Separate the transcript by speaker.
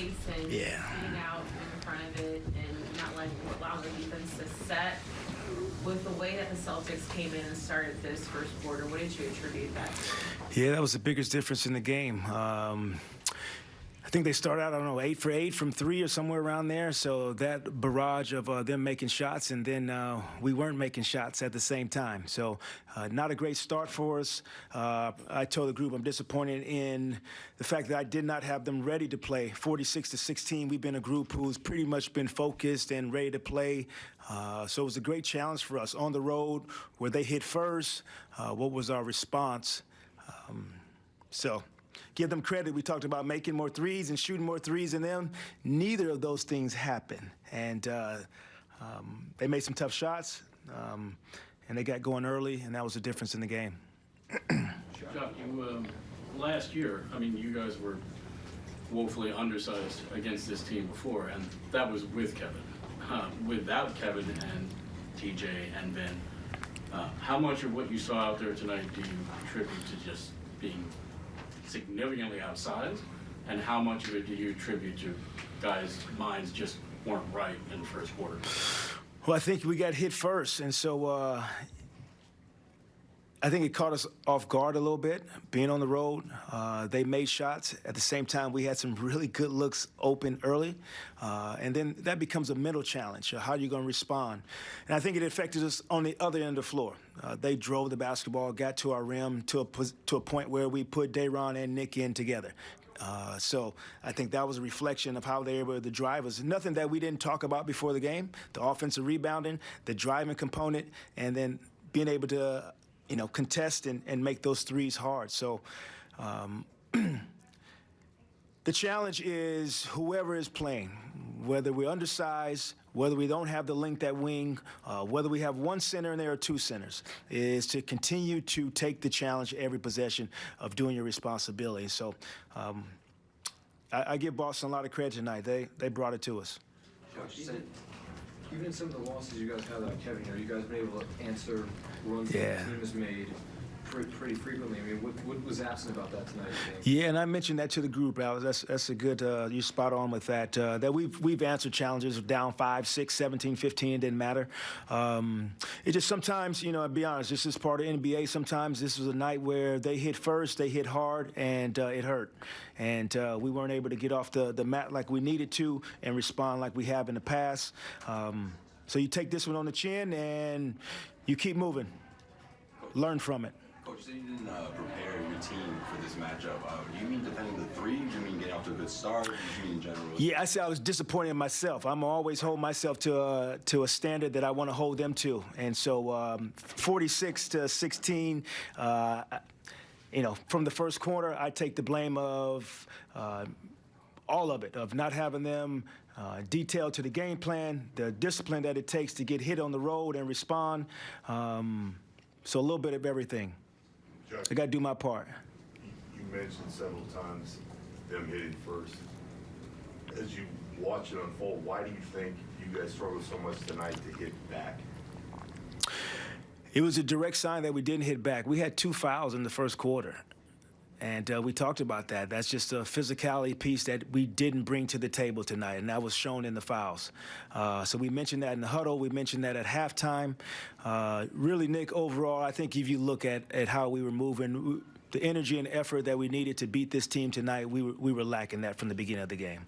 Speaker 1: pace and
Speaker 2: Yeah.
Speaker 1: getting out in front of it and not letting, allowing the defense to set. With the way that the Celtics came in and started this first quarter, what did you attribute that to?
Speaker 2: Yeah, that was the biggest difference in the game. Um, I think they started out, I don't know, eight for eight from three or somewhere around there. So that barrage of uh, them making shots, and then uh, we weren't making shots at the same time. So uh, not a great start for us. Uh, I told the group I'm disappointed in the fact that I did not have them ready to play. 46 to 16, we've been a group who's pretty much been focused and ready to play. Uh, so it was a great challenge for us on the road where they hit first. Uh, what was our response? Um, so give them credit. We talked about making more threes and shooting more threes in them. Neither of those things happened. And uh, um, they made some tough shots, um, and they got going early, and that was the difference in the game.
Speaker 3: Chuck, you, um, last year, I mean, you guys were woefully undersized against this team before, and that was with Kevin. Uh, Without Kevin and TJ and Ben, uh, how much of what you saw out there tonight do you attribute to just being significantly outsized? And how much of it do you attribute to guys' minds just weren't right in the first quarter?
Speaker 2: Well, I think we got hit first, and so uh, I think it caught us off guard a little bit, being on the road. Uh, they made shots. At the same time, we had some really good looks open early. Uh, and then that becomes a mental challenge. How are you going to respond? And I think it affected us on the other end of the floor. Uh, they drove the basketball, got to our rim to a, to a point where we put Dayron and Nick in together. Uh, so I think that was a reflection of how they were the drivers. Nothing that we didn't talk about before the game: the offensive rebounding, the driving component, and then being able to, you know, contest and, and make those threes hard. So. Um, the challenge is whoever is playing, whether we're undersized, whether we don't have the length at wing, uh, whether we have one center and there are two centers, is to continue to take the challenge every possession of doing your responsibility. So um, I, I give Boston a lot of credit tonight. They they brought it to us.
Speaker 4: Even, in some of the losses you guys had without Kevin, you know, you guys been able to answer runs
Speaker 2: Yeah.
Speaker 4: that the team has made pretty, frequently. I mean, what, what was absent about that tonight?
Speaker 2: Yeah, and I mentioned that to the group. That's that's a good. Uh, you spot on with that. Uh, that we've we've answered challenges down five, six, 17, 15. It didn't matter. Um, it just sometimes, you know, I'll be honest. This is part of NBA. Sometimes this was a night where they hit first, they hit hard, and uh, it hurt, and uh, we weren't able to get off the the mat like we needed to and respond like we have in the past. Um, so you take this one on the chin and you keep moving. Learn from it.
Speaker 5: Coach, you didn't uh, prepare your team for this matchup. Uh, do you mean defending the three? Do you mean getting off to a good start? Do you mean in general?
Speaker 2: Yeah, I said I was disappointed in myself. I'm always hold myself to a, to a standard that I want to hold them to, and so um, 46 to 16. Uh, you know, from the first quarter, I take the blame of uh, all of it, of not having them uh, detailed to the game plan, the discipline that it takes to get hit on the road and respond. Um, so a little bit of everything.
Speaker 6: Chuck,
Speaker 2: I got to do my part.
Speaker 6: you mentioned several times them hitting first. As you watch it unfold, why do you think you guys struggled so much tonight to hit back?
Speaker 2: It was a direct sign that we didn't hit back. We had two fouls in the first quarter. And uh, we talked about that. That's just a physicality piece that we didn't bring to the table tonight, and that was shown in the fouls. Uh, so we mentioned that in the huddle. We mentioned that at halftime. Uh, really, Nick, overall, I think if you look at, at how we were moving, the energy and effort that we needed to beat this team tonight, we were, we were lacking that from the beginning of the game.